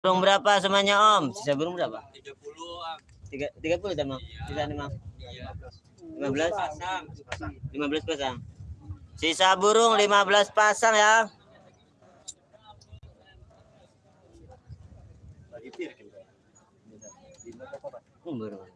Burung berapa semuanya Om? Sisa burung berapa? 30 puluh Tiga, 30 sama? Sisa lima. Iya. 15? Pasang. 15 pasang. Sisa burung 15 pasang ya. Hmm, burung.